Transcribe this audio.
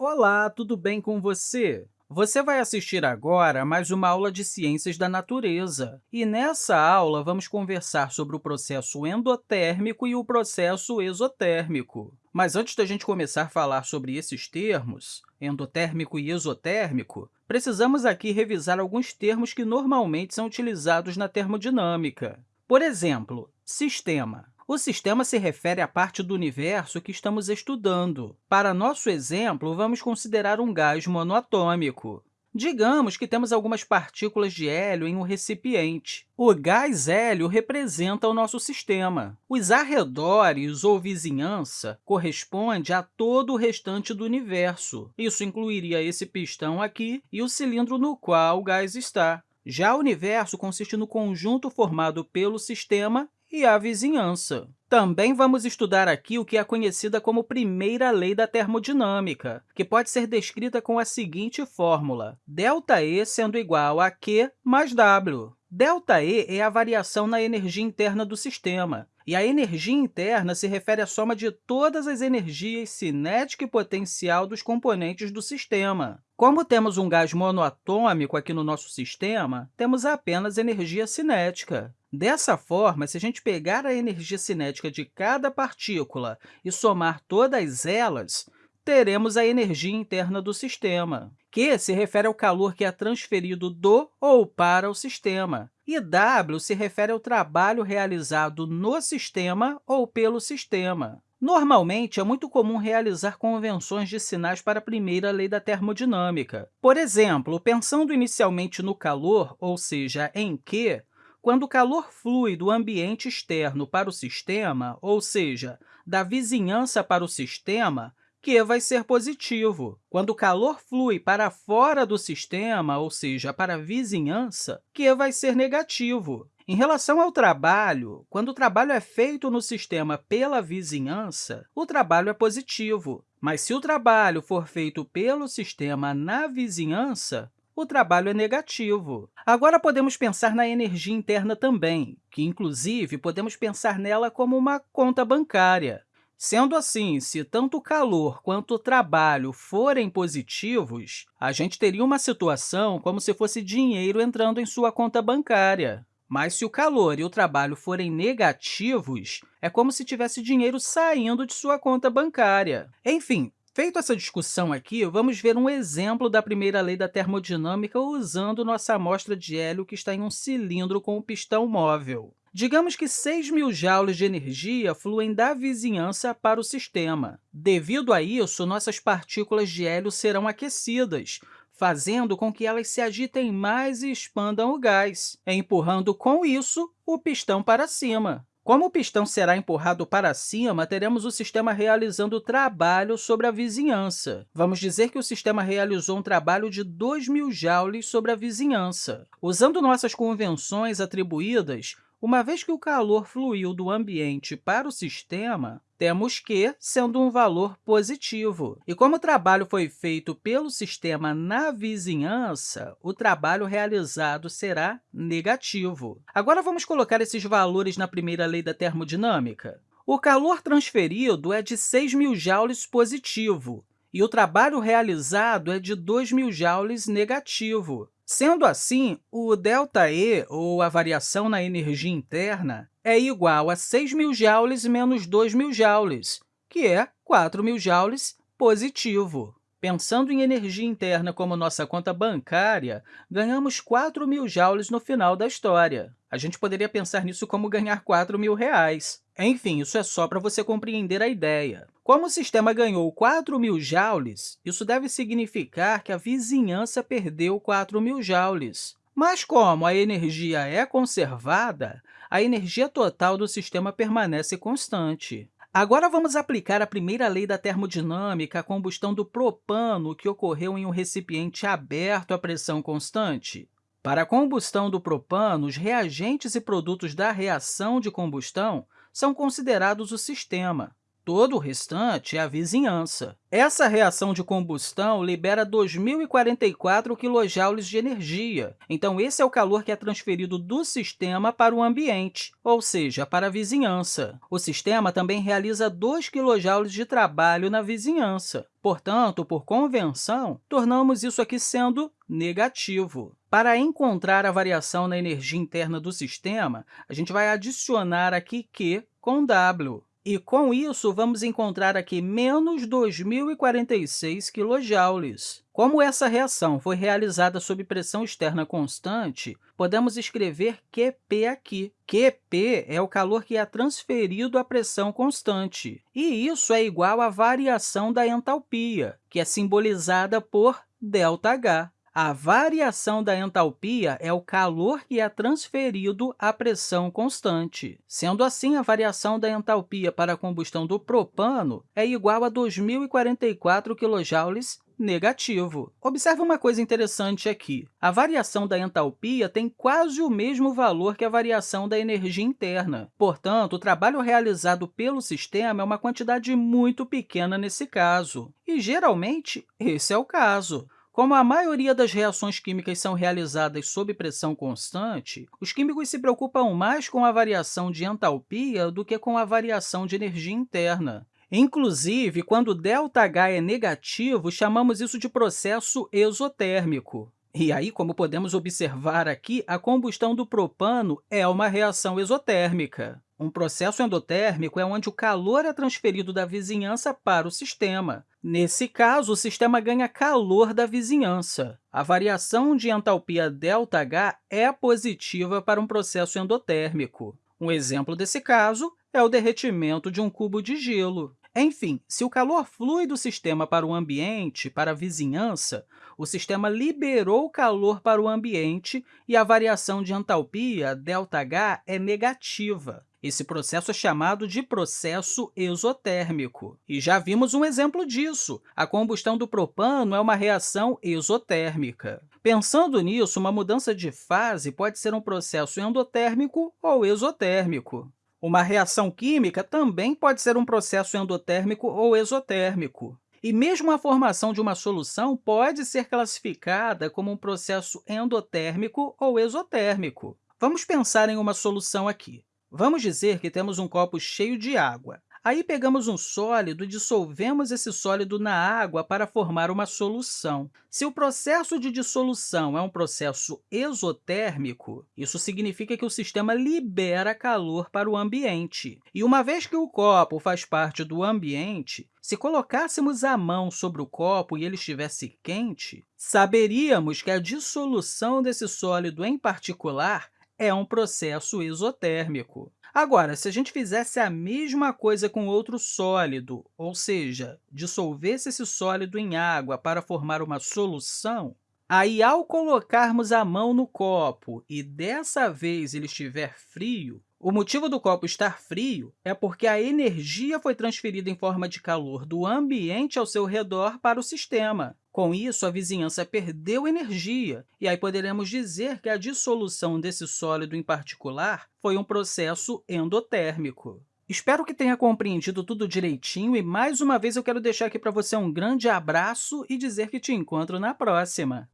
Olá, tudo bem com você? Você vai assistir agora a mais uma aula de Ciências da Natureza. E nessa aula, vamos conversar sobre o processo endotérmico e o processo exotérmico. Mas antes da gente começar a falar sobre esses termos, endotérmico e exotérmico, precisamos aqui revisar alguns termos que normalmente são utilizados na termodinâmica. Por exemplo, sistema. O sistema se refere à parte do universo que estamos estudando. Para nosso exemplo, vamos considerar um gás monoatômico. Digamos que temos algumas partículas de hélio em um recipiente. O gás hélio representa o nosso sistema. Os arredores ou vizinhança corresponde a todo o restante do universo. Isso incluiria esse pistão aqui e o cilindro no qual o gás está. Já o universo consiste no conjunto formado pelo sistema e a vizinhança. Também vamos estudar aqui o que é conhecida como primeira lei da termodinâmica, que pode ser descrita com a seguinte fórmula, ΔE sendo igual a Q mais W. ΔE é a variação na energia interna do sistema, e a energia interna se refere à soma de todas as energias cinética e potencial dos componentes do sistema. Como temos um gás monoatômico aqui no nosso sistema, temos apenas energia cinética. Dessa forma, se a gente pegar a energia cinética de cada partícula e somar todas elas, teremos a energia interna do sistema, que se refere ao calor que é transferido do ou para o sistema, e W se refere ao trabalho realizado no sistema ou pelo sistema. Normalmente, é muito comum realizar convenções de sinais para a primeira lei da termodinâmica. Por exemplo, pensando inicialmente no calor, ou seja, em Q, quando o calor flui do ambiente externo para o sistema, ou seja, da vizinhança para o sistema, Q vai ser positivo. Quando o calor flui para fora do sistema, ou seja, para a vizinhança, Q vai ser negativo. Em relação ao trabalho, quando o trabalho é feito no sistema pela vizinhança, o trabalho é positivo. Mas se o trabalho for feito pelo sistema na vizinhança, o trabalho é negativo. Agora, podemos pensar na energia interna também, que, inclusive, podemos pensar nela como uma conta bancária. Sendo assim, se tanto o calor quanto o trabalho forem positivos, a gente teria uma situação como se fosse dinheiro entrando em sua conta bancária. Mas se o calor e o trabalho forem negativos, é como se tivesse dinheiro saindo de sua conta bancária. Enfim, Feita essa discussão aqui, vamos ver um exemplo da primeira lei da termodinâmica usando nossa amostra de hélio que está em um cilindro com um pistão móvel. Digamos que 6 mil joules de energia fluem da vizinhança para o sistema. Devido a isso, nossas partículas de hélio serão aquecidas, fazendo com que elas se agitem mais e expandam o gás, empurrando, com isso, o pistão para cima. Como o pistão será empurrado para cima, teremos o sistema realizando trabalho sobre a vizinhança. Vamos dizer que o sistema realizou um trabalho de 2.000 joules sobre a vizinhança. Usando nossas convenções atribuídas, uma vez que o calor fluiu do ambiente para o sistema, temos Q sendo um valor positivo. E como o trabalho foi feito pelo sistema na vizinhança, o trabalho realizado será negativo. Agora, vamos colocar esses valores na primeira lei da termodinâmica. O calor transferido é de 6.000 joules positivo, e o trabalho realizado é de 2.000 joules negativo. Sendo assim, o ΔE, ou a variação na energia interna, é igual a 6.000 joules menos 2.000 joules, que é 4.000 joules positivo. Pensando em energia interna como nossa conta bancária, ganhamos 4.000 joules no final da história. A gente poderia pensar nisso como ganhar 4 mil reais. Enfim, isso é só para você compreender a ideia. Como o sistema ganhou 4 mil joules, isso deve significar que a vizinhança perdeu 4 mil joules. Mas como a energia é conservada, a energia total do sistema permanece constante. Agora, vamos aplicar a primeira lei da termodinâmica à combustão do propano que ocorreu em um recipiente aberto à pressão constante. Para a combustão do propano, os reagentes e produtos da reação de combustão são considerados o sistema. Todo o restante é a vizinhança. Essa reação de combustão libera 2.044 kJ de energia, então esse é o calor que é transferido do sistema para o ambiente, ou seja, para a vizinhança. O sistema também realiza 2 kJ de trabalho na vizinhança. Portanto, por convenção, tornamos isso aqui sendo negativo. Para encontrar a variação na energia interna do sistema, a gente vai adicionar aqui Q com W. E, com isso, vamos encontrar aqui menos 2.046 kJ. Como essa reação foi realizada sob pressão externa constante, podemos escrever QP aqui. QP é o calor que é transferido à pressão constante, e isso é igual à variação da entalpia, que é simbolizada por ΔH. A variação da entalpia é o calor que é transferido à pressão constante. Sendo assim, a variação da entalpia para a combustão do propano é igual a 2.044 kJ negativo. Observe uma coisa interessante aqui. A variação da entalpia tem quase o mesmo valor que a variação da energia interna. Portanto, o trabalho realizado pelo sistema é uma quantidade muito pequena nesse caso. E, geralmente, esse é o caso. Como a maioria das reações químicas são realizadas sob pressão constante, os químicos se preocupam mais com a variação de entalpia do que com a variação de energia interna. Inclusive, quando ΔH é negativo, chamamos isso de processo exotérmico. E aí, como podemos observar aqui, a combustão do propano é uma reação exotérmica. Um processo endotérmico é onde o calor é transferido da vizinhança para o sistema. Nesse caso, o sistema ganha calor da vizinhança. A variação de entalpia ΔH é positiva para um processo endotérmico. Um exemplo desse caso é o derretimento de um cubo de gelo. Enfim, se o calor flui do sistema para o ambiente, para a vizinhança, o sistema liberou calor para o ambiente e a variação de entalpia, ΔH, é negativa. Esse processo é chamado de processo exotérmico. E já vimos um exemplo disso. A combustão do propano é uma reação exotérmica. Pensando nisso, uma mudança de fase pode ser um processo endotérmico ou exotérmico. Uma reação química também pode ser um processo endotérmico ou exotérmico. E mesmo a formação de uma solução pode ser classificada como um processo endotérmico ou exotérmico. Vamos pensar em uma solução aqui. Vamos dizer que temos um copo cheio de água. Aí pegamos um sólido e dissolvemos esse sólido na água para formar uma solução. Se o processo de dissolução é um processo exotérmico, isso significa que o sistema libera calor para o ambiente. E uma vez que o copo faz parte do ambiente, se colocássemos a mão sobre o copo e ele estivesse quente, saberíamos que a dissolução desse sólido em particular é um processo exotérmico. Agora, se a gente fizesse a mesma coisa com outro sólido, ou seja, dissolvesse esse sólido em água para formar uma solução, aí, ao colocarmos a mão no copo e dessa vez ele estiver frio, o motivo do copo estar frio é porque a energia foi transferida em forma de calor do ambiente ao seu redor para o sistema. Com isso, a vizinhança perdeu energia, e aí poderemos dizer que a dissolução desse sólido em particular foi um processo endotérmico. Espero que tenha compreendido tudo direitinho e, mais uma vez, eu quero deixar aqui para você um grande abraço e dizer que te encontro na próxima!